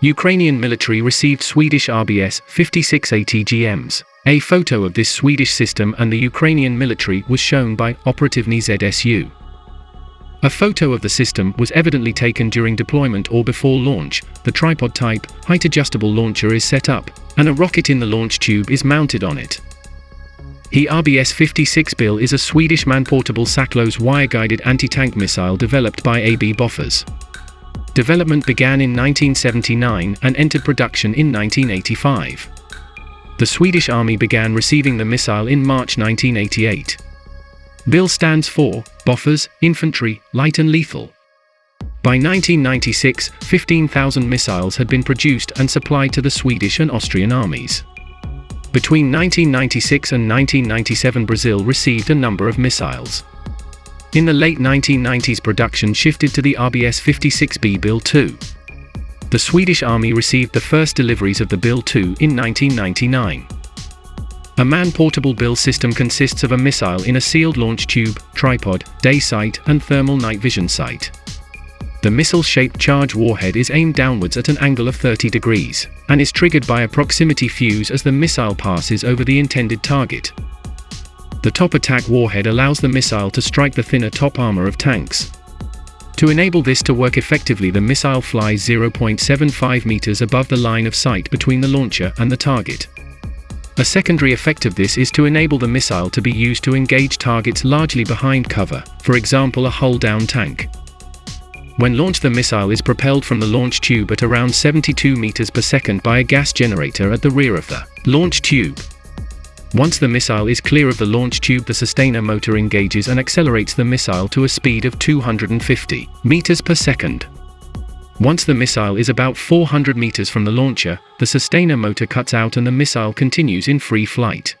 Ukrainian military received Swedish RBS 56 ATGMs. A photo of this Swedish system and the Ukrainian military was shown by Operativny ZSU. A photo of the system was evidently taken during deployment or before launch. The tripod type, height adjustable launcher is set up, and a rocket in the launch tube is mounted on it. The RBS 56 Bill is a Swedish man-portable SACLOS wire-guided anti-tank missile developed by AB Bofors. Development began in 1979 and entered production in 1985. The Swedish Army began receiving the missile in March 1988. BIL stands for Bofors, Infantry, Light and Lethal. By 1996, 15,000 missiles had been produced and supplied to the Swedish and Austrian armies. Between 1996 and 1997 Brazil received a number of missiles. In the late 1990s production shifted to the RBS-56B Bill 2. The Swedish Army received the first deliveries of the Bill 2 in 1999. A man-portable bill system consists of a missile in a sealed launch tube, tripod, day sight and thermal night vision sight. The missile-shaped charge warhead is aimed downwards at an angle of 30 degrees, and is triggered by a proximity fuse as the missile passes over the intended target. The top attack warhead allows the missile to strike the thinner top armor of tanks. To enable this to work effectively the missile flies 0.75 meters above the line of sight between the launcher and the target. A secondary effect of this is to enable the missile to be used to engage targets largely behind cover, for example a hull-down tank. When launched the missile is propelled from the launch tube at around 72 meters per second by a gas generator at the rear of the launch tube. Once the missile is clear of the launch tube the sustainer motor engages and accelerates the missile to a speed of 250 meters per second. Once the missile is about 400 meters from the launcher, the sustainer motor cuts out and the missile continues in free flight.